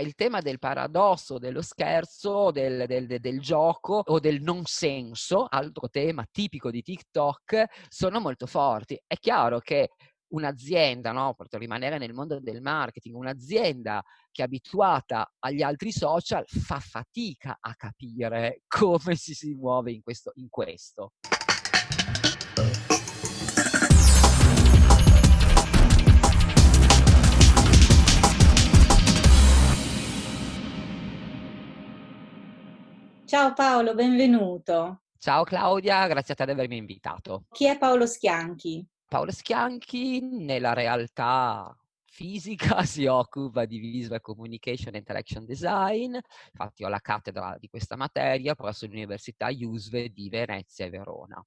il tema del paradosso, dello scherzo, del, del, del, gioco o del non senso, altro tema tipico di TikTok, sono molto forti. È chiaro che un'azienda, no, per rimanere nel mondo del marketing, un'azienda che è abituata agli altri social fa fatica a capire come si, si muove in questo. In questo. Ciao Paolo, benvenuto. Ciao Claudia, grazie a te di avermi invitato. Chi è Paolo Schianchi? Paolo Schianchi nella realtà fisica si occupa di Visual Communication e Interaction Design, infatti ho la cattedra di questa materia presso l'Università IUSVE di Venezia e Verona.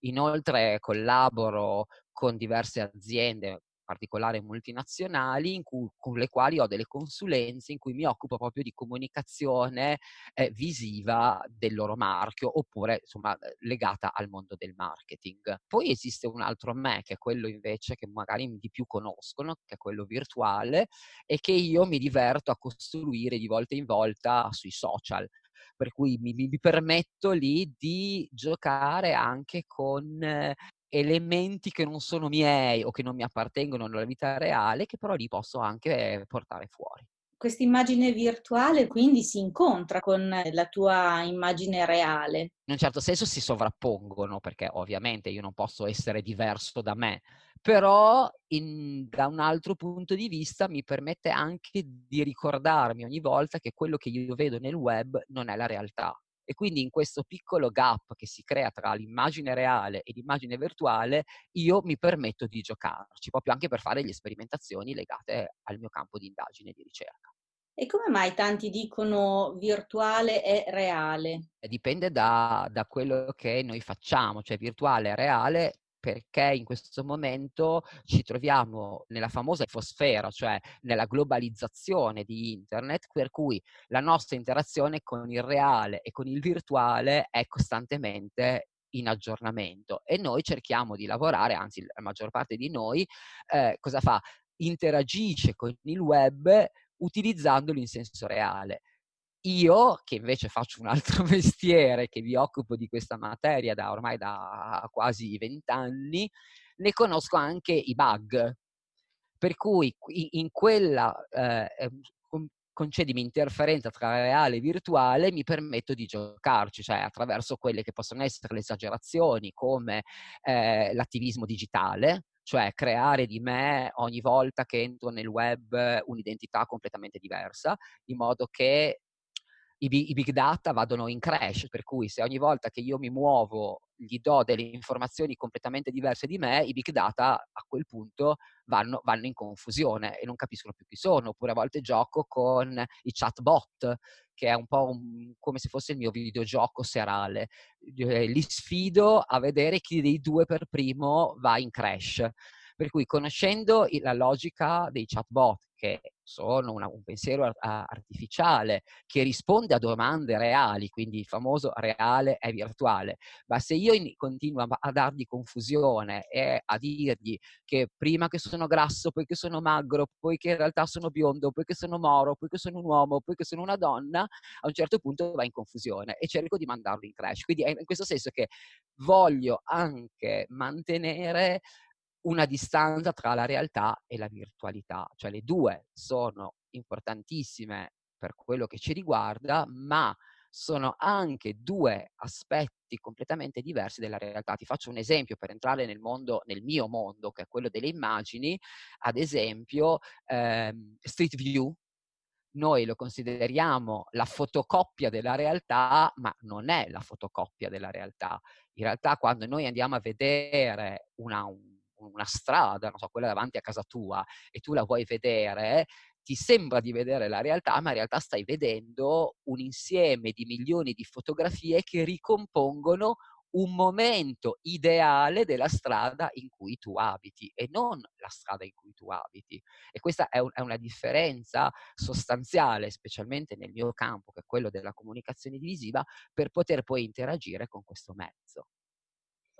Inoltre collaboro con diverse aziende particolare multinazionali cui, con le quali ho delle consulenze in cui mi occupo proprio di comunicazione eh, visiva del loro marchio oppure insomma eh, legata al mondo del marketing. Poi esiste un altro me che è quello invece che magari di più conoscono, che è quello virtuale e che io mi diverto a costruire di volta in volta sui social per cui mi, mi, permetto lì di giocare anche con eh, elementi che non sono miei o che non mi appartengono nella vita reale, che però li posso anche portare fuori. Questa immagine virtuale quindi si incontra con la tua immagine reale. In un certo senso si sovrappongono, perché ovviamente io non posso essere diverso da me, però in, da un altro punto di vista mi permette anche di ricordarmi ogni volta che quello che io vedo nel web non è la realtà e quindi in questo piccolo gap che si crea tra l'immagine reale e l'immagine virtuale, io mi permetto di giocarci, proprio anche per fare le sperimentazioni legate al mio campo di indagine e di ricerca. E come mai tanti dicono virtuale e reale? Dipende da, da quello che noi facciamo, cioè virtuale e reale perché in questo momento ci troviamo nella famosa infosfera, cioè nella globalizzazione di internet, per cui la nostra interazione con il reale e con il virtuale è costantemente in aggiornamento e noi cerchiamo di lavorare, anzi la maggior parte di noi eh, cosa fa? Interagisce con il web utilizzandolo in senso reale. Io, che invece faccio un altro mestiere, che mi occupo di questa materia da ormai da quasi vent'anni, ne conosco anche i bug. Per cui in quella, eh, concedimi interferenza tra reale e virtuale, mi permetto di giocarci, cioè attraverso quelle che possono essere le esagerazioni come eh, l'attivismo digitale, cioè creare di me ogni volta che entro nel web un'identità completamente diversa, in modo che i, i, big data vadano in crash, per cui se ogni volta che io mi muovo gli do delle informazioni completamente diverse di me, i big data a quel punto vanno, vanno in confusione e non capiscono più chi sono. Oppure a volte gioco con i chatbot, che è un po' un, come se fosse il mio videogioco serale. Li sfido a vedere chi dei due per primo va in crash. Per cui conoscendo la logica dei chatbot, che sono una, un pensiero artificiale che risponde a domande reali, quindi il famoso reale è virtuale, ma se io in, continuo a, a, dargli confusione e a dirgli che prima che sono grasso, poi che sono magro, poi che in realtà sono biondo, poi che sono moro, poi che sono un uomo, poi che sono una donna, a un certo punto va in confusione e cerco di mandarlo in crash. Quindi è in questo senso che voglio anche mantenere una distanza tra la realtà e la virtualità, cioè le due sono importantissime per quello che ci riguarda, ma sono anche due aspetti completamente diversi della realtà. Ti faccio un esempio per entrare nel mondo, nel mio mondo, che è quello delle immagini, ad esempio ehm, Street View, noi lo consideriamo la fotocopia della realtà, ma non è la fotocopia della realtà. In realtà quando noi andiamo a vedere una, un una strada, so, quella davanti a casa tua, e tu la vuoi vedere, ti sembra di vedere la realtà, ma in realtà stai vedendo un insieme di milioni di fotografie che ricompongono un momento ideale della strada in cui tu abiti e non la strada in cui tu abiti. E questa è, un, è una differenza sostanziale, specialmente nel mio campo, che è quello della comunicazione divisiva, per poter poi interagire con questo mezzo.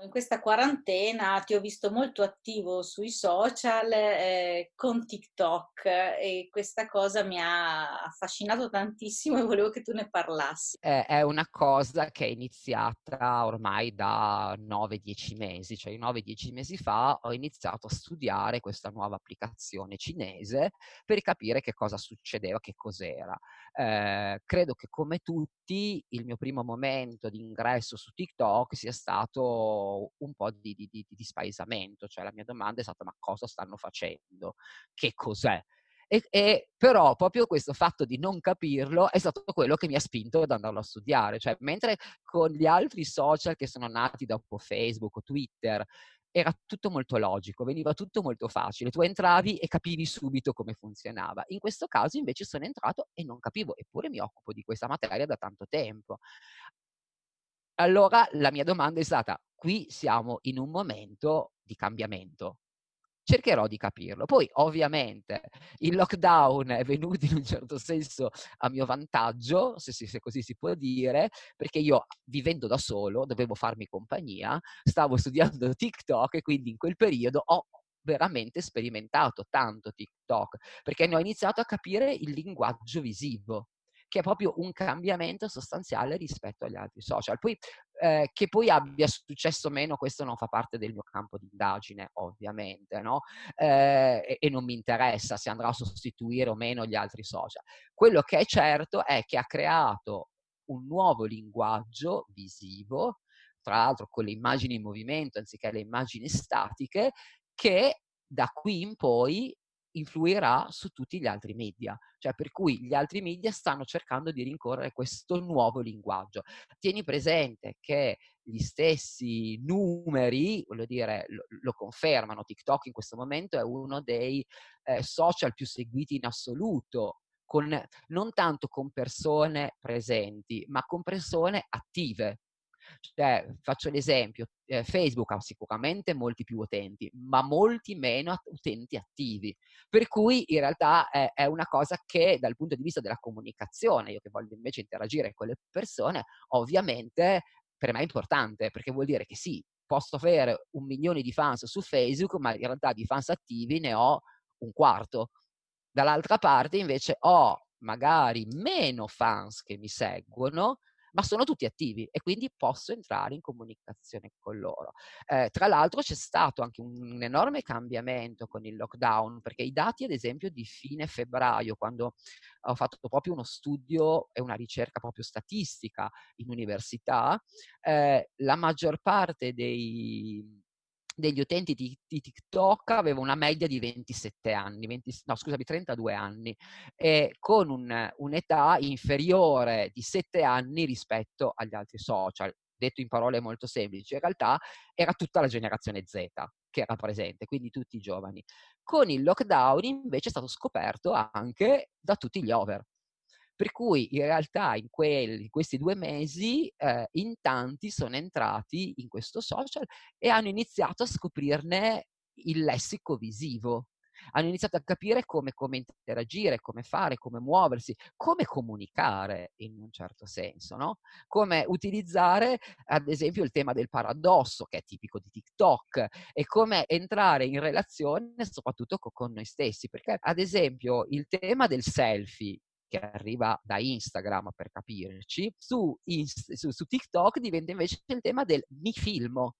In questa quarantena ti ho visto molto attivo sui social, ehm, con TikTok e questa cosa mi ha affascinato tantissimo e volevo che tu ne parlassi. È è una cosa che è iniziata ormai da 9, 10 mesi, cioè 9, 10 mesi fa ho iniziato a studiare questa nuova applicazione cinese per capire che cosa succedeva, che cos'era. Ehm, credo che come tutti il mio primo momento di ingresso su TikTok sia stato un po' di di di di spaesamento, cioè la mia domanda è stata: "Ma cosa stanno facendo? Che cos'è?" E e però proprio questo fatto di non capirlo è stato quello che mi ha spinto ad andarlo a studiare. Cioè, mentre con gli altri social che sono nati dopo Facebook o Twitter era tutto molto logico, veniva tutto molto facile. Tu entravi e capivi subito come funzionava. In questo caso invece sono entrato e non capivo, eppure mi occupo di questa materia da tanto tempo. Allora la mia domanda è stata: qui siamo in un momento di cambiamento. Cercherò di capirlo. Poi ovviamente il lockdown è venuto in un certo senso a mio vantaggio, se, se così si può dire, perché io vivendo da solo dovevo farmi compagnia, stavo studiando TikTok e quindi in quel periodo ho veramente sperimentato tanto TikTok, perché ne ho iniziato a capire il linguaggio visivo che è proprio un cambiamento sostanziale rispetto agli altri social. Poi, eh, che poi abbia successo o meno, questo non fa parte del mio campo di indagine, ovviamente, no? Eh, e, e non mi interessa se andrà a sostituire o meno gli altri social. Quello che è certo è che ha creato un nuovo linguaggio visivo, tra l'altro con le immagini in movimento anziché le immagini statiche, che da qui in poi influirà su tutti gli altri media, cioè per cui gli altri media stanno cercando di rincorrere questo nuovo linguaggio. Tieni presente che gli stessi numeri, voglio dire, lo, lo confermano, TikTok in questo momento è uno dei eh, social più seguiti in assoluto, con, non tanto con persone presenti, ma con persone attive. Cioè, faccio l'esempio, eh, Facebook ha sicuramente molti più utenti, ma molti meno utenti attivi. Per cui in realtà è, è, una cosa che dal punto di vista della comunicazione, io che voglio invece interagire con le persone, ovviamente per me è importante, perché vuol dire che sì, posso avere un milione di fans su Facebook, ma in realtà di fans attivi ne ho un quarto. Dall'altra parte invece ho magari meno fans che mi seguono, ma sono tutti attivi e quindi posso entrare in comunicazione con loro. Eh, tra l'altro c'è stato anche un enorme cambiamento con il lockdown, perché i dati ad esempio di fine febbraio, quando ho fatto proprio uno studio e una ricerca proprio statistica in università, eh, la maggior parte dei, degli utenti di, di, TikTok aveva una media di 27 anni, 20, no scusami, 32 anni, e con un, un'età inferiore di 7 anni rispetto agli altri social. Detto in parole molto semplici, in realtà era tutta la generazione Z che era presente, quindi tutti i giovani. Con il lockdown invece è stato scoperto anche da tutti gli over. Per cui in realtà in, quelli, in questi due mesi eh, in tanti sono entrati in questo social e hanno iniziato a scoprirne il lessico visivo. Hanno iniziato a capire come, come interagire, come fare, come muoversi, come comunicare in un certo senso, no? Come utilizzare ad esempio il tema del paradosso che è tipico di TikTok e come entrare in relazione soprattutto con noi stessi, perché ad esempio il tema del selfie che arriva da Instagram per capirci, su, su, su TikTok diventa invece il tema del mi filmo.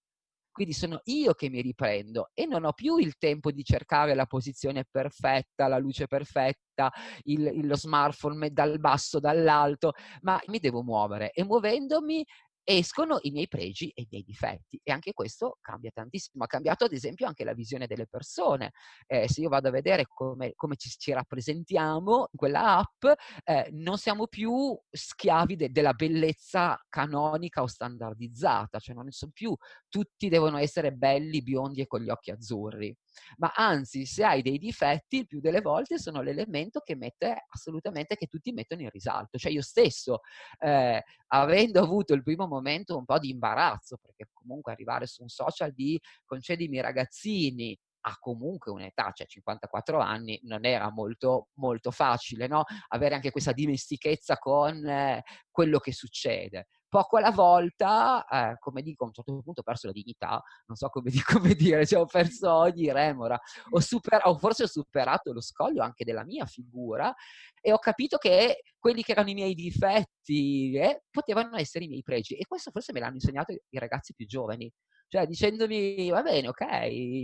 Quindi sono io che mi riprendo e non ho più il tempo di cercare la posizione perfetta, la luce perfetta, il, lo smartphone dal basso, dall'alto, ma mi devo muovere e muovendomi escono i miei pregi e i miei difetti e anche questo cambia tantissimo. Ha cambiato ad esempio anche la visione delle persone. Eh, se io vado a vedere come, come ci, ci, rappresentiamo in quella app, eh, non siamo più schiavi de, della bellezza canonica o standardizzata, cioè non sono più tutti devono essere belli, biondi e con gli occhi azzurri ma anzi se hai dei difetti il più delle volte sono l'elemento che mette assolutamente che tutti mettono in risalto cioè io stesso eh, avendo avuto il primo momento un po' di imbarazzo perché comunque arrivare su un social di concedimi ragazzini ha comunque un'età, cioè 54 anni, non era molto, molto facile, no? Avere anche questa dimestichezza con eh, quello che succede. Poco alla volta, eh, come dico, a un certo punto ho perso la dignità, non so come, come dire, cioè ho perso ogni remora, ho, super, o forse ho superato lo scoglio anche della mia figura e ho capito che quelli che erano i miei difetti eh, potevano essere i miei pregi. E questo forse me l'hanno insegnato i ragazzi più giovani. Cioè dicendomi, va bene, ok,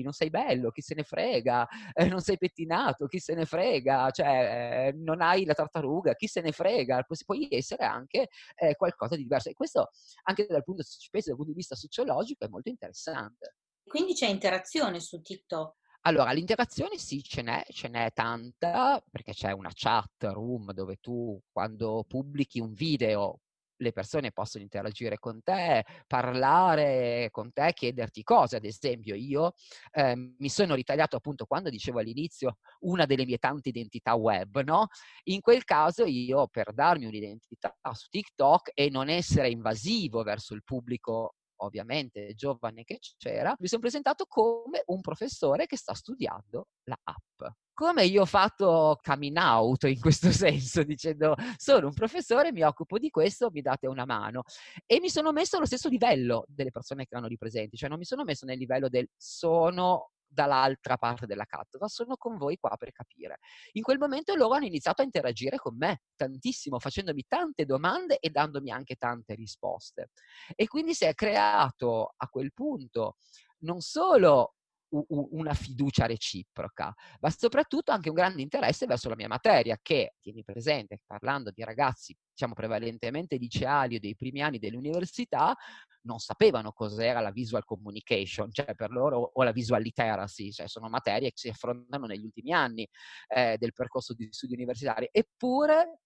non sei bello, chi se ne frega, eh, non sei pettinato, chi se ne frega, cioè eh, non hai la tartaruga, chi se ne frega, Pu- puoi essere anche eh, qualcosa di diverso. E questo anche dal punto, penso, dal punto di vista sociologico è molto interessante. Quindi c'è interazione su TikTok? Allora, l'interazione sì, ce n'è, ce n'è tanta, perché c'è una chat room dove tu quando pubblichi un video le persone possono interagire con te, parlare con te, chiederti cose. Ad esempio, io eh, mi sono ritagliato appunto quando dicevo all'inizio una delle mie tante identità web, no? In quel caso io per darmi un'identità su TikTok e non essere invasivo verso il pubblico ovviamente giovane che c'era, mi sono presentato come un professore che sta studiando la app. Come io ho fatto coming out in questo senso, dicendo sono un professore, mi occupo di questo, mi date una mano. E mi sono messo allo stesso livello delle persone che erano lì presenti, cioè non mi sono messo nel livello del sono dall'altra parte della cattedra, sono con voi qua per capire. In quel momento loro hanno iniziato a interagire con me tantissimo, facendomi tante domande e dandomi anche tante risposte. E quindi si è creato a quel punto non solo una fiducia reciproca, ma soprattutto anche un grande interesse verso la mia materia, che, tieni presente, parlando di ragazzi, diciamo prevalentemente liceali o dei primi anni dell'università, non sapevano cos'era la visual communication, cioè per loro, o la visual literacy, cioè sono materie che si affrontano negli ultimi anni eh, del percorso di studi universitari. Eppure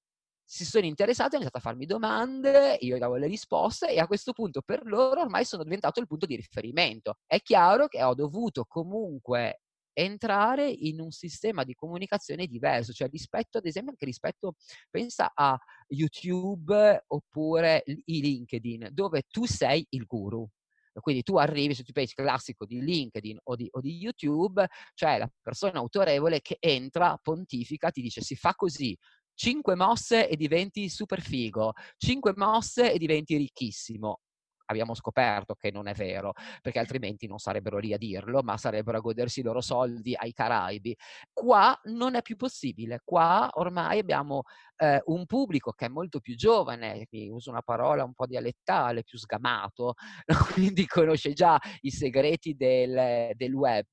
si sono interessati, hanno iniziato a farmi domande, io davo le risposte e a questo punto per loro ormai sono diventato il punto di riferimento. È chiaro che ho dovuto comunque entrare in un sistema di comunicazione diverso, cioè rispetto ad esempio anche rispetto, pensa a YouTube oppure i LinkedIn, dove tu sei il guru. Quindi tu arrivi sul page classico di LinkedIn o di, o di YouTube, cioè la persona autorevole che entra, pontifica, ti dice si fa così, 5 mosse e diventi super figo, 5 mosse e diventi ricchissimo. Abbiamo scoperto che non è vero, perché altrimenti non sarebbero lì a dirlo, ma sarebbero a godersi i loro soldi ai Caraibi. Qua non è più possibile, qua ormai abbiamo eh, un pubblico che è molto più giovane, uso una parola un po' dialettale, più sgamato, quindi conosce già i segreti del, del web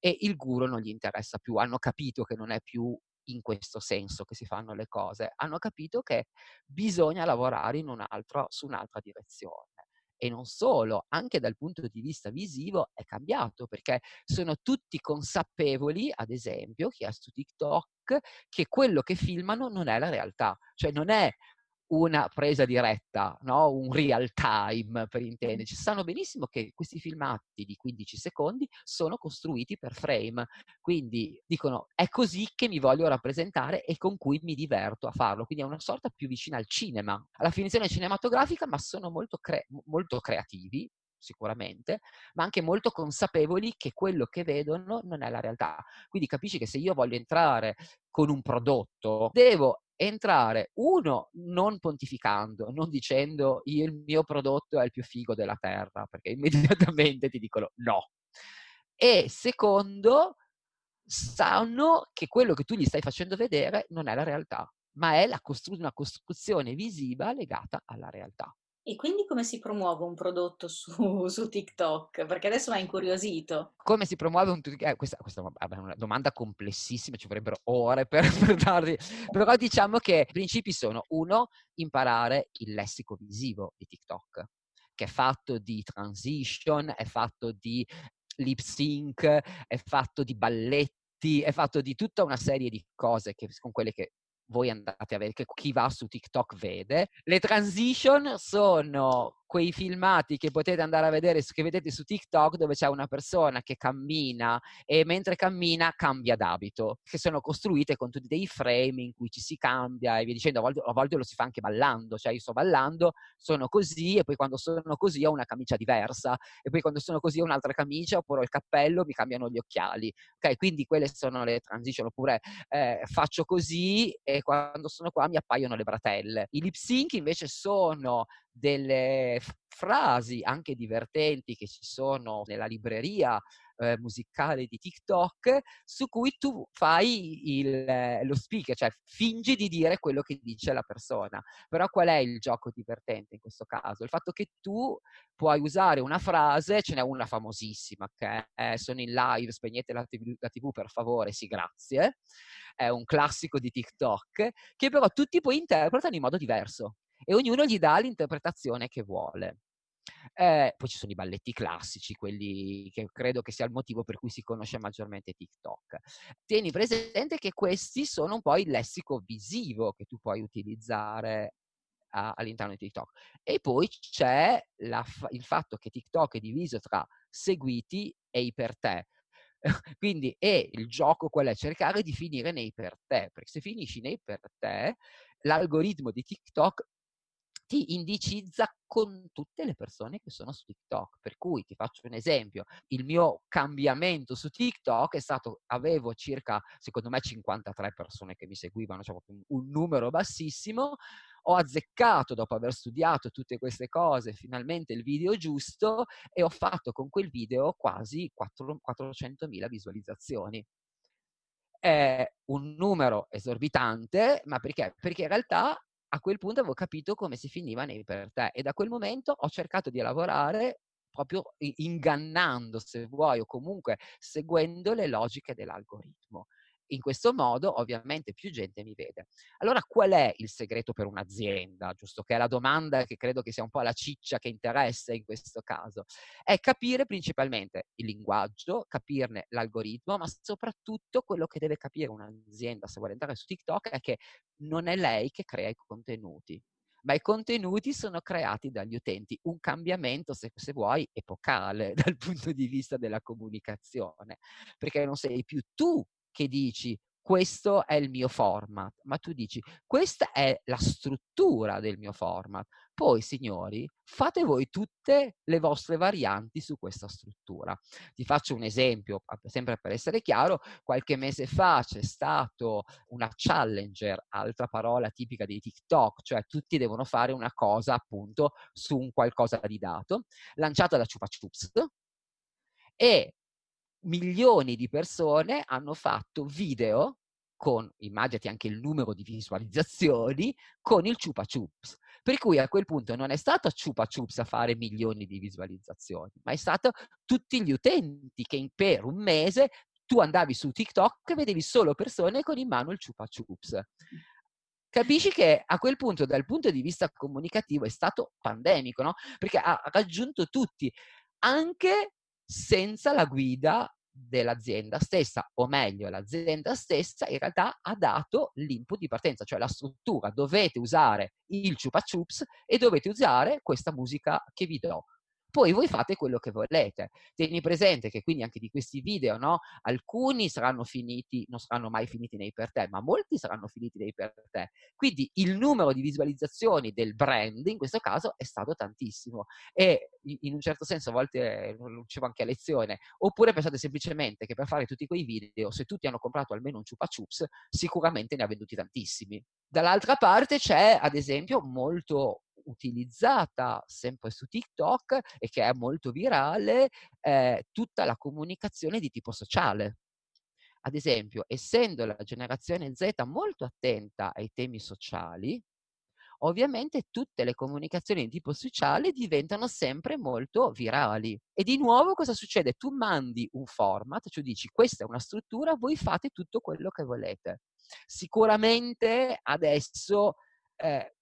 e il guru non gli interessa più, hanno capito che non è più in questo senso che si fanno le cose, hanno capito che bisogna lavorare un altro, su un'altra direzione. E non solo, anche dal punto di vista visivo è cambiato perché sono tutti consapevoli, ad esempio, chi è su TikTok, che quello che filmano non è la realtà, cioè non è una presa diretta, no? un real time per intenderci. Sanno benissimo che questi filmati di 15 secondi sono costruiti per frame, quindi dicono è così che mi voglio rappresentare e con cui mi diverto a farlo, quindi è una sorta più vicina al cinema, alla finzione cinematografica, ma sono molto, cre- molto creativi, sicuramente, ma anche molto consapevoli che quello che vedono non è la realtà. Quindi capisci che se io voglio entrare con un prodotto, devo entrare, uno, non pontificando, non dicendo il mio prodotto è il più figo della terra, perché immediatamente ti dicono no. E secondo, sanno che quello che tu gli stai facendo vedere non è la realtà, ma è costru- una costruzione visiva legata alla realtà. E quindi come si promuove un prodotto su, su TikTok? Perché adesso mi ha incuriosito. Come si promuove un TikTok? Eh, questa, questa, è una domanda complessissima, ci vorrebbero ore per, per darvi. Però diciamo che i principi sono, uno, imparare il lessico visivo di TikTok, che è fatto di transition, è fatto di lip sync, è fatto di balletti, è fatto di tutta una serie di cose che, con quelle che voi andate a vedere, che chi va su TikTok vede. Le transition sono quei filmati che potete andare a vedere, che vedete su TikTok, dove c'è una persona che cammina e mentre cammina cambia d'abito, che sono costruite con tutti dei frame in cui ci si cambia e via dicendo, a volte, a volte lo si fa anche ballando, cioè io sto ballando, sono così e poi quando sono così ho una camicia diversa e poi quando sono così ho un'altra camicia oppure ho il cappello, mi cambiano gli occhiali. Ok, quindi quelle sono le transition, oppure eh, faccio così e quando sono qua mi appaiono le bratelle. I lip sync invece sono delle frasi anche divertenti che ci sono nella libreria eh, musicale di TikTok su cui tu fai il, lo speaker, cioè fingi di dire quello che dice la persona. Però qual è il gioco divertente in questo caso? Il fatto che tu puoi usare una frase, ce n'è una famosissima che è sono in live, spegnete la TV, la TV per favore, sì grazie, è un classico di TikTok, che però tutti poi interpretano in modo diverso e ognuno gli dà l'interpretazione che vuole. Eh, poi ci sono i balletti classici, quelli che credo che sia il motivo per cui si conosce maggiormente TikTok. Tieni presente che questi sono un po' il lessico visivo che tu puoi utilizzare all'interno di TikTok. E poi c'è il fatto che TikTok è diviso tra seguiti e iper te. Quindi è il gioco quello è cercare di finire nei per te, perché se finisci nei per te, l'algoritmo di TikTok ti indicizza con tutte le persone che sono su TikTok. Per cui ti faccio un esempio, il mio cambiamento su TikTok è stato, avevo circa, secondo me, 53 persone che mi seguivano, cioè un, numero bassissimo, ho azzeccato dopo aver studiato tutte queste cose finalmente il video giusto e ho fatto con quel video quasi 4, 400.000 visualizzazioni. È un numero esorbitante, ma perché? Perché in realtà a quel punto avevo capito come si finiva nei per te e da quel momento ho cercato di lavorare proprio ingannando, se vuoi, o comunque seguendo le logiche dell'algoritmo. In questo modo ovviamente più gente mi vede. Allora qual è il segreto per un'azienda? Giusto che è la domanda che credo che sia un po' la ciccia che interessa in questo caso. È capire principalmente il linguaggio, capirne l'algoritmo, ma soprattutto quello che deve capire un'azienda se vuole andare su TikTok è che non è lei che crea i contenuti ma i contenuti sono creati dagli utenti. Un cambiamento, se, se, vuoi, epocale dal punto di vista della comunicazione, perché non sei più tu che dici questo è il mio format, ma tu dici questa è la struttura del mio format. Poi, signori, fate voi tutte le vostre varianti su questa struttura. Ti faccio un esempio, sempre per essere chiaro, qualche mese fa c'è stato una challenger, altra parola tipica di TikTok, cioè tutti devono fare una cosa appunto su un qualcosa di dato, lanciata da Chupa Chups, e milioni di persone hanno fatto video con, immaginati anche il numero di visualizzazioni, con il Chupa Chups. Per cui a quel punto non è stato Chupa Chups a fare milioni di visualizzazioni, ma è stato tutti gli utenti che in, per un mese tu andavi su TikTok e vedevi solo persone con in mano il Chupa Chups. Capisci che a quel punto, dal punto di vista comunicativo, è stato pandemico, no? Perché ha raggiunto tutti, anche senza la guida dell'azienda stessa, o meglio l'azienda stessa in realtà ha dato l'input di partenza, cioè la struttura, dovete usare il chupa chups e dovete usare questa musica che vi do. Poi voi fate quello che volete. Tieni presente che quindi anche di questi video, no? Alcuni saranno finiti, non saranno mai finiti nei per te, ma molti saranno finiti nei per te. Quindi il numero di visualizzazioni del brand in questo caso è stato tantissimo. E in un certo senso a volte lo dicevo anche a lezione, oppure pensate semplicemente che per fare tutti quei video, se tutti hanno comprato almeno un chupa chups, sicuramente ne ha venduti tantissimi. Dall'altra parte c'è, ad esempio, molto utilizzata sempre su TikTok e che è molto virale, eh, tutta la comunicazione di tipo sociale. Ad esempio, essendo la generazione Z molto attenta ai temi sociali, ovviamente tutte le comunicazioni di tipo sociale diventano sempre molto virali. E di nuovo cosa succede? Tu mandi un format, cioè dici questa è una struttura, voi fate tutto quello che volete. Sicuramente adesso eh,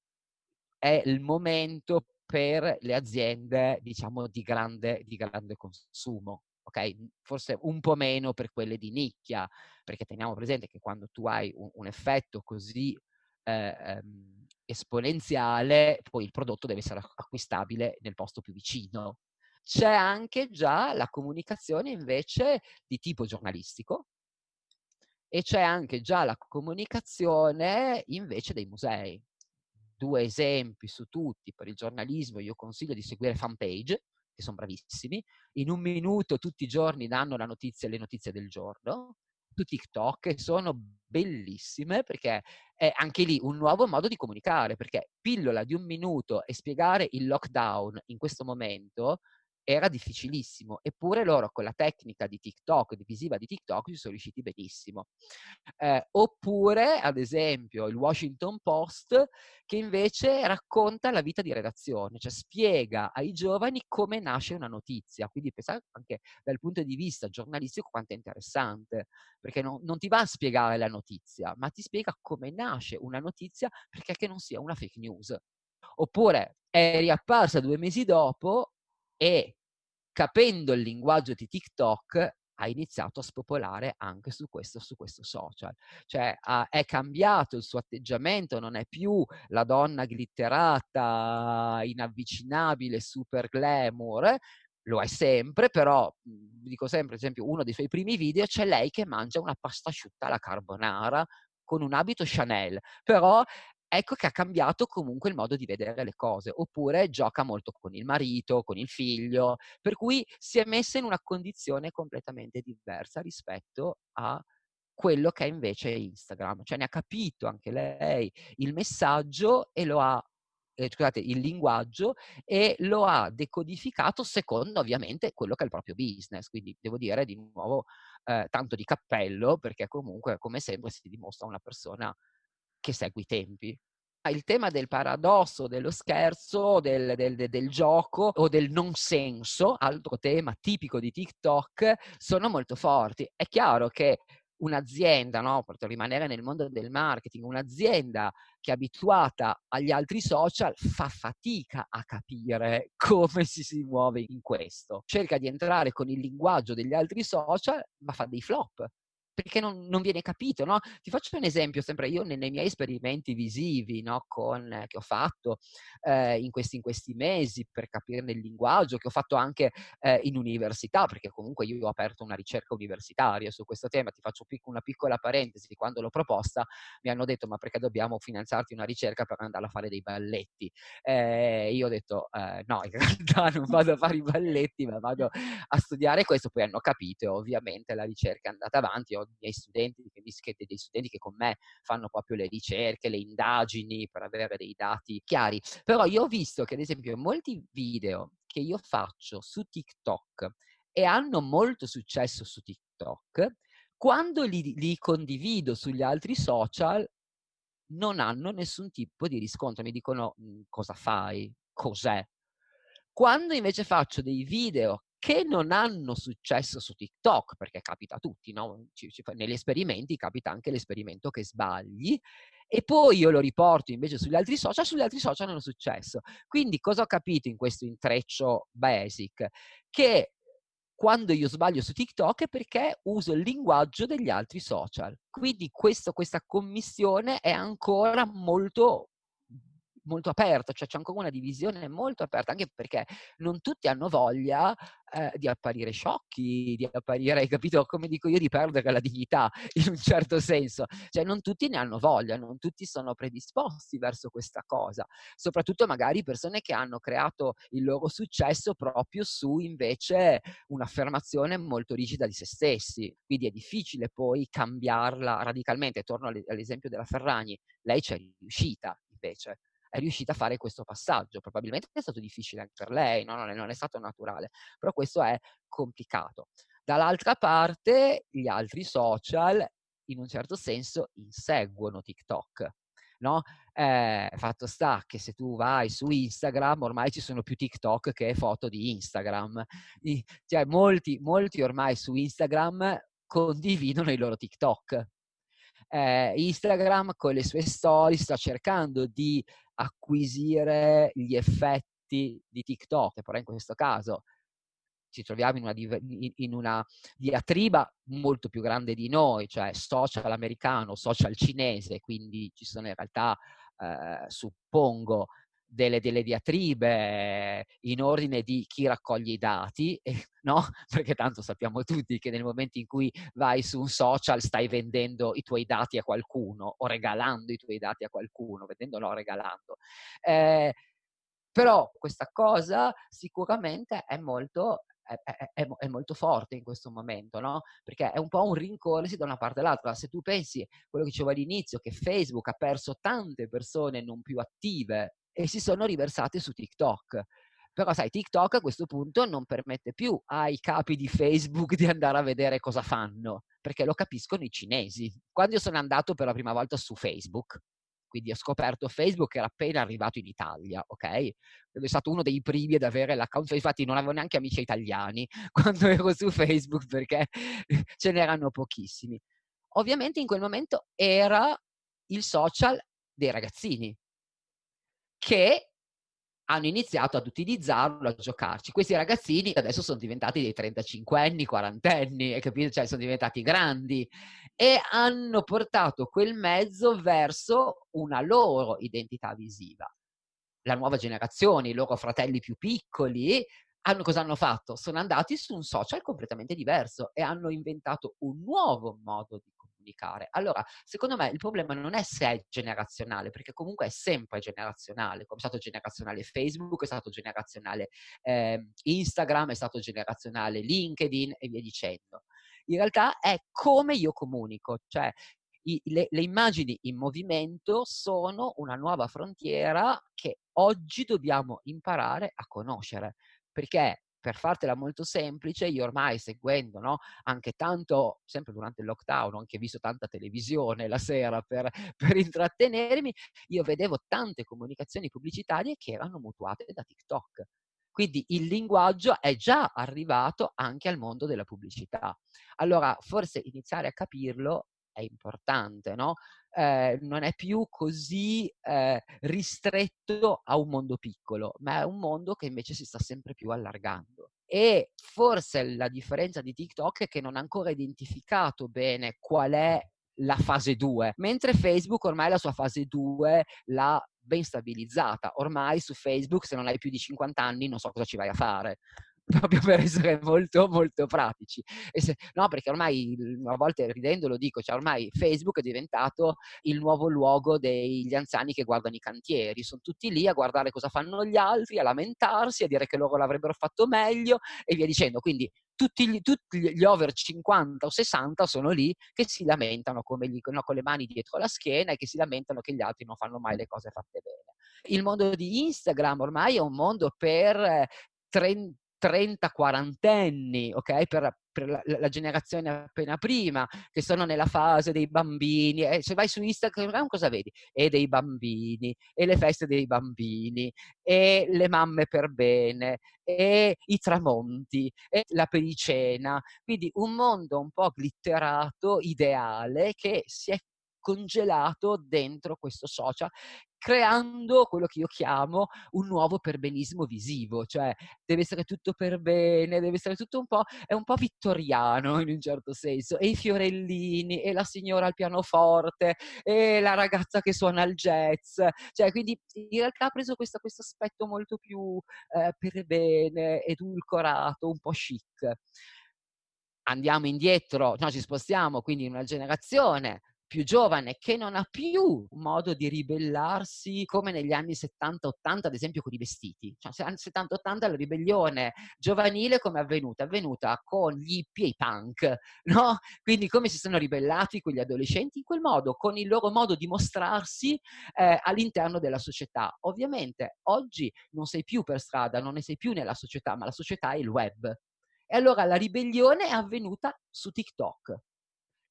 è il momento per le aziende, diciamo, di grande, di grande consumo. Ok, forse un po' meno per quelle di nicchia, perché teniamo presente che quando tu hai un, un effetto così eh, ehm, esponenziale, poi il prodotto deve essere acquistabile nel posto più vicino. C'è anche già la comunicazione invece di tipo giornalistico e c'è anche già la comunicazione invece dei musei due esempi su tutti per il giornalismo, io consiglio di seguire fanpage, che sono bravissimi, in un minuto tutti i giorni danno la notizia, le notizie del giorno, su TikTok sono bellissime perché è anche lì un nuovo modo di comunicare, perché pillola di un minuto e spiegare il lockdown in questo momento era difficilissimo, eppure loro con la tecnica di TikTok, di visiva di TikTok, ci sono riusciti benissimo. Eh, oppure, ad esempio, il Washington Post, che invece racconta la vita di redazione, cioè spiega ai giovani come nasce una notizia. Quindi pensate anche dal punto di vista giornalistico quanto è interessante, perché non, non ti va a spiegare la notizia, ma ti spiega come nasce una notizia perché non sia una fake news. Oppure è riapparsa due mesi dopo e capendo il linguaggio di TikTok ha iniziato a spopolare anche su questo, su questo social. Cioè ha, è cambiato il suo atteggiamento, non è più la donna glitterata, inavvicinabile, super glamour, lo è sempre, però mhmm, dico sempre, ad esempio, uno dei suoi primi video c'è lei che mangia una pasta asciutta alla carbonara con un abito Chanel, però ecco che ha cambiato comunque il modo di vedere le cose, oppure gioca molto con il marito, con il figlio, per cui si è messa in una condizione completamente diversa rispetto a quello che è invece Instagram, cioè ne ha capito anche lei il messaggio e lo ha eh, scusate, il linguaggio e lo ha decodificato secondo ovviamente quello che è il proprio business. Quindi devo dire di nuovo eh, tanto di cappello perché comunque come sempre si dimostra una persona che segue i tempi. Il tema del paradosso, dello scherzo, del, del, del, gioco o del non senso, altro tema tipico di TikTok, sono molto forti. È chiaro che un'azienda, no, per rimanere nel mondo del marketing, un'azienda che è abituata agli altri social fa fatica a capire come si si muove in questo. Cerca di entrare con il linguaggio degli altri social, ma fa dei flop perché non, non, viene capito, no? Ti faccio un esempio, sempre io nei, nei miei esperimenti visivi, no, con, eh, che ho fatto eh, in, questi, in, questi, mesi per capirne il linguaggio, che ho fatto anche eh, in università, perché comunque io ho aperto una ricerca universitaria su questo tema, ti faccio pic- una piccola parentesi, quando l'ho proposta mi hanno detto ma perché dobbiamo finanziarti una ricerca per andare a fare dei balletti? Eh, io ho detto eh, no, in realtà non vado a fare i balletti, ma vado a studiare questo, poi hanno capito e ovviamente la ricerca è andata avanti, ho miei studenti, dei studenti che con me fanno proprio le ricerche, le indagini per avere dei dati chiari. Però io ho visto che ad esempio molti video che io faccio su TikTok e hanno molto successo su TikTok, quando li, li condivido sugli altri social non hanno nessun tipo di riscontro, mi dicono mhmm, cosa fai, cos'è. Quando invece faccio dei video che non hanno successo su TikTok, perché capita a tutti, no? ci, ci, negli esperimenti capita anche l'esperimento che sbagli, e poi io lo riporto invece sugli altri social, sugli altri social hanno successo. Quindi cosa ho capito in questo intreccio basic? Che quando io sbaglio su TikTok è perché uso il linguaggio degli altri social. Quindi questo, questa commissione è ancora molto molto aperta, cioè c'è ancora una divisione molto aperta, anche perché non tutti hanno voglia eh, di apparire sciocchi, di apparire, hai capito, come dico io, di perdere la dignità in un certo senso. Cioè non tutti ne hanno voglia, non tutti sono predisposti verso questa cosa, soprattutto magari persone che hanno creato il loro successo proprio su invece un'affermazione molto rigida di se stessi. Quindi è difficile poi cambiarla radicalmente. Torno all'esempio della Ferragni, lei c'è riuscita invece è riuscita a fare questo passaggio. Probabilmente è stato difficile anche per lei, no? non, è, non è stato naturale, però questo è complicato. Dall'altra parte, gli altri social, in un certo senso, inseguono TikTok. No? Eh, fatto sta che se tu vai su Instagram ormai ci sono più TikTok che foto di Instagram. Cioè, molti, molti ormai su Instagram condividono i loro TikTok. Eh, Instagram con le sue storie sta cercando di acquisire gli effetti di TikTok, però in questo caso ci troviamo in una, in una, diatriba molto più grande di noi, cioè social americano, social cinese, quindi ci sono in realtà, eh, suppongo, delle, delle, diatribe in ordine di chi raccoglie i dati, eh, no? Perché tanto sappiamo tutti che nel momento in cui vai su un social stai vendendo i tuoi dati a qualcuno o regalando i tuoi dati a qualcuno, vendendo no, regalando. Eh, Però questa cosa sicuramente è molto è, è, è, molto forte in questo momento, no? Perché è un po' un rincorrersi da una parte all'altra. Se tu pensi, quello che dicevo all'inizio, che Facebook ha perso tante persone non più attive e si sono riversate su TikTok. Però sai, TikTok a questo punto non permette più ai capi di Facebook di andare a vedere cosa fanno, perché lo capiscono i cinesi. Quando io sono andato per la prima volta su Facebook, quindi ho scoperto Facebook che era appena arrivato in Italia, ok? È stato uno dei primi ad avere l'account, infatti non avevo neanche amici italiani quando ero su Facebook perché ce n'erano pochissimi. Ovviamente in quel momento era il social dei ragazzini che hanno iniziato ad utilizzarlo, a giocarci. Questi ragazzini adesso sono diventati dei 35 anni, 40 anni, capito? Cioè sono diventati grandi e hanno portato quel mezzo verso una loro identità visiva. La nuova generazione, i loro fratelli più piccoli, hanno, cosa hanno fatto? Sono andati su un social completamente diverso e hanno inventato un nuovo modo di comunicare. Allora, secondo me il problema non è se è generazionale, perché comunque è sempre generazionale, come è stato generazionale Facebook, è stato generazionale eh, Instagram, è stato generazionale LinkedIn e via dicendo. In realtà è come io comunico, cioè i, le, le, immagini in movimento sono una nuova frontiera che oggi dobbiamo imparare a conoscere, perché per fartela molto semplice, io ormai seguendo no, anche tanto, sempre durante il lockdown, ho anche visto tanta televisione la sera per, per intrattenermi, io vedevo tante comunicazioni pubblicitarie che erano mutuate da TikTok. Quindi il linguaggio è già arrivato anche al mondo della pubblicità. Allora, forse iniziare a capirlo è importante, no? Eh, non è più così eh, ristretto a un mondo piccolo, ma è un mondo che invece si sta sempre più allargando. E forse la differenza di TikTok è che non ha ancora identificato bene qual è la fase 2, mentre Facebook ormai la sua fase 2 l'ha ben stabilizzata. Ormai su Facebook se non hai più di 50 anni non so cosa ci vai a fare proprio per essere molto molto pratici. Se, no, perché ormai a volte ridendo lo dico, cioè ormai Facebook è diventato il nuovo luogo degli anziani che guardano i cantieri, sono tutti lì a guardare cosa fanno gli altri, a lamentarsi, a dire che loro l'avrebbero fatto meglio e via dicendo. Quindi tutti gli, tutti gli over 50 o 60 sono lì che si lamentano gli, no, con le mani dietro la schiena e che si lamentano che gli altri non fanno mai le cose fatte bene. Il mondo di Instagram ormai è un mondo per 30 eh, 30-40 anni, ok? Per, per la, la, generazione appena prima, che sono nella fase dei bambini. E se vai su Instagram cosa vedi? E dei bambini, e le feste dei bambini, e le mamme per bene, e i tramonti, e la pericena. Quindi un mondo un po' glitterato, ideale, che si è congelato dentro questo social creando quello che io chiamo un nuovo perbenismo visivo, cioè deve essere tutto per bene, deve essere tutto un po', è un po' vittoriano in un certo senso, e i fiorellini, e la signora al pianoforte, e la ragazza che suona il jazz, cioè quindi in realtà ha preso questo, questo aspetto molto più eh, per bene, edulcorato, un po' chic. Andiamo indietro, no, ci spostiamo quindi in una generazione più giovane che non ha più modo di ribellarsi come negli anni 70-80 ad esempio con i vestiti. Cioè, anni 70-80 la ribellione giovanile come è avvenuta? È avvenuta con gli hippie e i punk, no? Quindi come si sono ribellati quegli adolescenti? In quel modo, con il loro modo di mostrarsi eh, all'interno della società. Ovviamente oggi non sei più per strada, non ne sei più nella società, ma la società è il web. E allora la ribellione è avvenuta su TikTok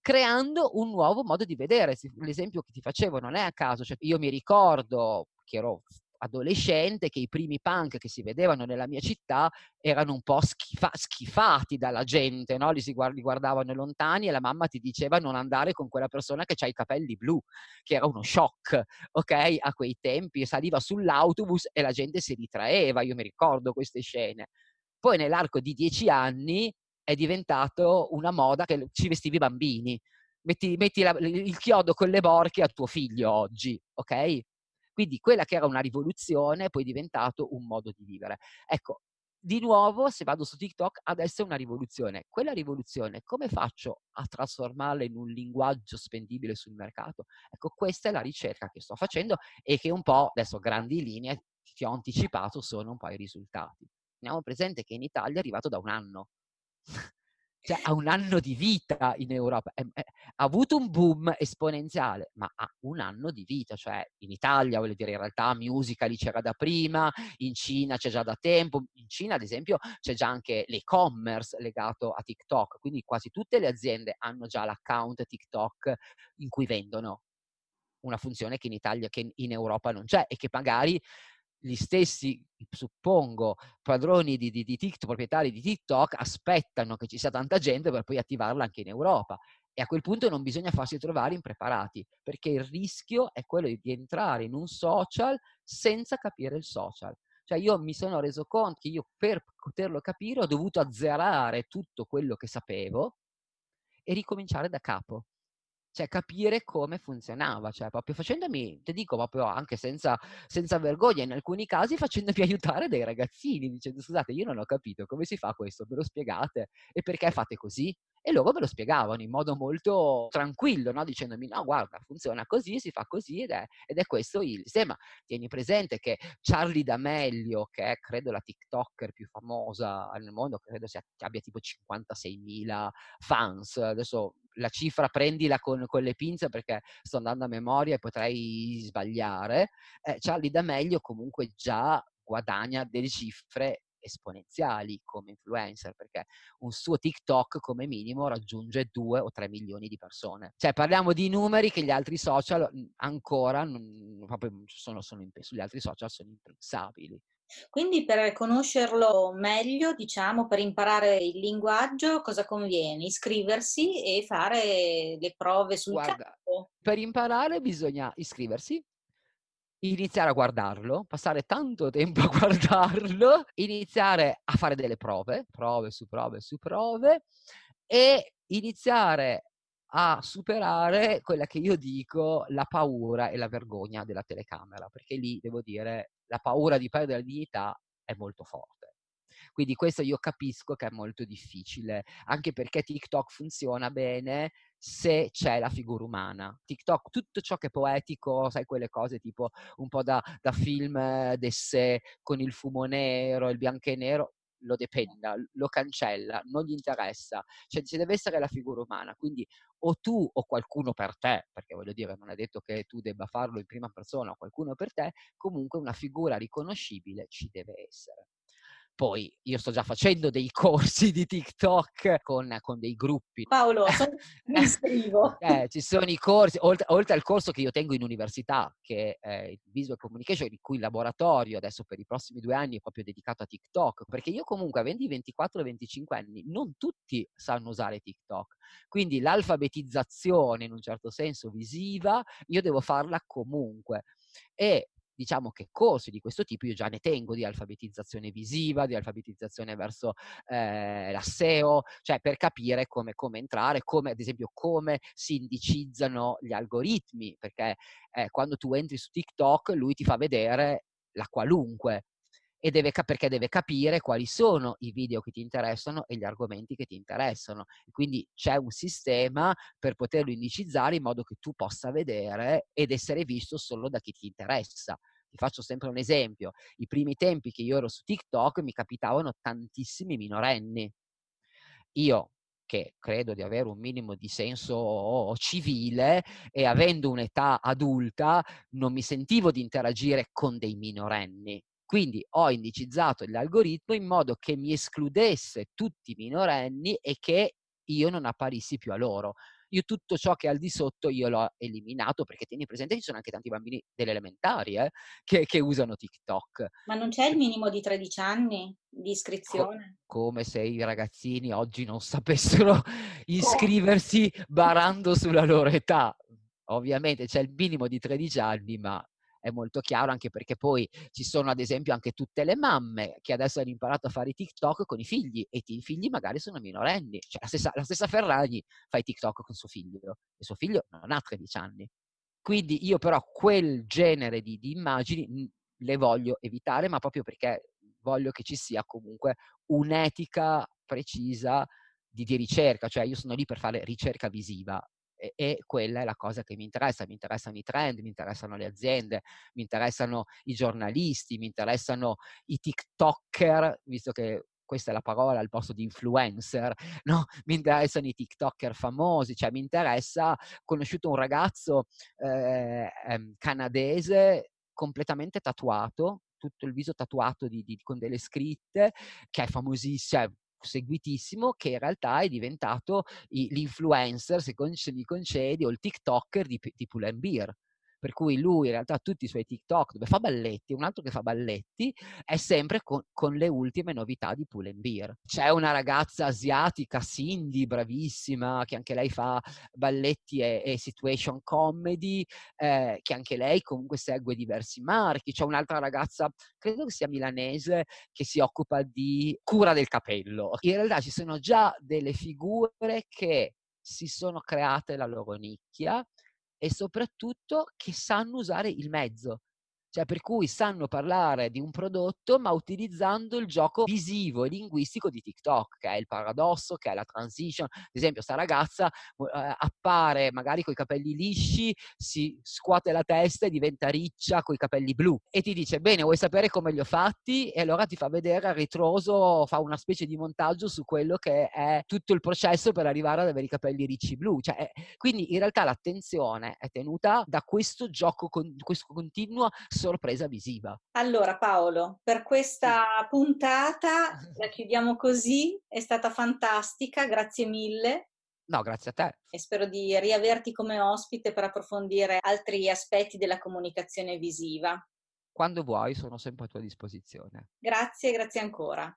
creando un nuovo modo di vedere. L'esempio che ti facevo non è a caso, cioè io mi ricordo che ero adolescente che i primi punk che si vedevano nella mia città erano un po' schifa- schifati dalla gente, no? li, si guard- li guardavano lontani e la mamma ti diceva non andare con quella persona che ha i capelli blu, che era uno shock, ok? A quei tempi saliva sull'autobus e la gente si ritraeva, io mi ricordo queste scene. Poi nell'arco di dieci anni è diventato una moda che ci vestivi i bambini. Metti, metti la, il chiodo con le borchie a tuo figlio oggi, ok? Quindi quella che era una rivoluzione è poi diventato un modo di vivere. Ecco, di nuovo, se vado su TikTok, adesso è una rivoluzione. Quella rivoluzione, come faccio a trasformarla in un linguaggio spendibile sul mercato? Ecco, questa è la ricerca che sto facendo e che un po', adesso grandi linee, ti ho anticipato sono un po' i risultati. Teniamo presente che in Italia è arrivato da un anno. Cioè ha un anno di vita in Europa, è, è, ha avuto un boom esponenziale, ma ha un anno di vita, cioè in Italia, voglio dire, in realtà Musical.ly c'era da prima, in Cina c'è già da tempo, in Cina ad esempio c'è già anche l'e-commerce legato a TikTok, quindi quasi tutte le aziende hanno già l'account TikTok in cui vendono una funzione che in Italia, che in Europa non c'è e che magari gli stessi, suppongo, padroni di, di, di TikTok, proprietari di TikTok, aspettano che ci sia tanta gente per poi attivarla anche in Europa. E a quel punto non bisogna farsi trovare impreparati, perché il rischio è quello di entrare in un social senza capire il social. Cioè io mi sono reso conto che io per poterlo capire ho dovuto azzerare tutto quello che sapevo e ricominciare da capo cioè capire come funzionava, cioè proprio facendomi, ti dico proprio anche senza, senza vergogna, in alcuni casi facendomi aiutare dai ragazzini, dicendo scusate io non ho capito come si fa questo, me lo spiegate e perché fate così? E loro me lo spiegavano in modo molto tranquillo, no? dicendomi no guarda funziona così, si fa così ed è, ed è questo il sistema. Tieni presente che Charlie D'Amelio, che è credo la TikToker più famosa nel mondo, credo sia, abbia tipo 56.000 fans, adesso la cifra prendila con, con, le pinze perché sto andando a memoria e potrei sbagliare, eh, Charlie D'Amelio comunque già guadagna delle cifre esponenziali come influencer, perché un suo TikTok come minimo raggiunge 2 o 3 milioni di persone. Cioè parliamo di numeri che gli altri social ancora non, proprio sono, sono sugli altri social sono impensabili. Quindi per conoscerlo meglio, diciamo, per imparare il linguaggio, cosa conviene? Iscriversi e fare le prove sul Guarda, campo? Per imparare bisogna iscriversi, iniziare a guardarlo, passare tanto tempo a guardarlo, iniziare a fare delle prove, prove su prove su prove, e iniziare a superare quella che io dico la paura e la vergogna della telecamera, perché lì devo dire la paura di perdere la dignità è molto forte. Quindi questo io capisco che è molto difficile, anche perché TikTok funziona bene se c'è la figura umana. TikTok, tutto ciò che è poetico, sai quelle cose tipo un po' da, da film d'essè con il fumo nero, il bianco e nero, lo dependa, lo cancella, non gli interessa, cioè ci deve essere la figura umana, quindi o tu o qualcuno per te, perché voglio dire non è detto che tu debba farlo in prima persona o qualcuno per te, comunque una figura riconoscibile ci deve essere. Poi io sto già facendo dei corsi di TikTok con, con dei gruppi. Paolo, mi iscrivo. eh, ci sono i corsi, oltre, oltre, al corso che io tengo in università, che è il Visual Communication, in cui il laboratorio adesso per i prossimi due anni è proprio dedicato a TikTok, perché io comunque avendo i 24-25 anni, non tutti sanno usare TikTok. Quindi l'alfabetizzazione in un certo senso visiva, io devo farla comunque. E diciamo che corsi di questo tipo io già ne tengo di alfabetizzazione visiva, di alfabetizzazione verso eh, la SEO, cioè per capire come, come, entrare, come ad esempio come si indicizzano gli algoritmi, perché eh, quando tu entri su TikTok lui ti fa vedere la qualunque, e deve, perché deve capire quali sono i video che ti interessano e gli argomenti che ti interessano. Quindi c'è un sistema per poterlo indicizzare in modo che tu possa vedere ed essere visto solo da chi ti interessa. Ti faccio sempre un esempio. I primi tempi che io ero su TikTok mi capitavano tantissimi minorenni. Io che credo di avere un minimo di senso civile e avendo un'età adulta non mi sentivo di interagire con dei minorenni. Quindi ho indicizzato l'algoritmo in modo che mi escludesse tutti i minorenni e che io non apparissi più a loro io tutto ciò che è al di sotto io l'ho eliminato perché tieni presente che ci sono anche tanti bambini delle elementari eh, che, che, usano TikTok. Ma non c'è il minimo di 13 anni di iscrizione? Co come se i ragazzini oggi non sapessero iscriversi barando sulla loro età. Ovviamente c'è il minimo di 13 anni, ma è molto chiaro anche perché poi ci sono ad esempio anche tutte le mamme che adesso hanno imparato a fare i TikTok con i figli e i figli magari sono minorenni. Cioè la stessa, la stessa Ferragni fa i TikTok con suo figlio e suo figlio non ha 13 anni. Quindi io però quel genere di, di immagini le voglio evitare, ma proprio perché voglio che ci sia comunque un'etica precisa di, di, ricerca, cioè io sono lì per fare ricerca visiva e, e, quella è la cosa che mi interessa, mi interessano i trend, mi interessano le aziende, mi interessano i giornalisti, mi interessano i TikToker, visto che questa è la parola al posto di influencer, no? Mi interessano i TikToker famosi, cioè mi interessa, ho conosciuto un ragazzo eh, ehm, canadese completamente tatuato, tutto il viso tatuato di, di, con delle scritte, che è famosissimo, cioè, seguitissimo, che in realtà è diventato l'influencer, se mi concedi, o il TikToker di, di Pull&Bear per cui lui in realtà tutti i suoi TikTok dove fa balletti, un altro che fa balletti, è sempre con, con le ultime novità di Pull Beer. C'è una ragazza asiatica, Cindy, bravissima, che anche lei fa balletti e, e situation comedy, eh, che anche lei comunque segue diversi marchi. C'è un'altra ragazza, credo che sia milanese, che si occupa di cura del capello. In realtà ci sono già delle figure che si sono create la loro nicchia e soprattutto che sanno usare il mezzo. Cioè, per cui sanno parlare di un prodotto, ma utilizzando il gioco visivo e linguistico di TikTok, che è il paradosso, che è la transition. Ad esempio, sta ragazza eh, appare magari con i capelli lisci, si scuote la testa e diventa riccia con i capelli blu. E ti dice, bene, vuoi sapere come li ho fatti? E allora ti fa vedere a ritroso, fa una specie di montaggio su quello che è tutto il processo per arrivare ad avere i capelli ricci blu. Cioè, quindi in realtà l'attenzione è tenuta da questo gioco, con, questo continuo sorpresa visiva. Allora Paolo, per questa puntata la chiudiamo così, è stata fantastica, grazie mille. No, grazie a te. E spero di riaverti come ospite per approfondire altri aspetti della comunicazione visiva. Quando vuoi, sono sempre a tua disposizione. Grazie, grazie ancora.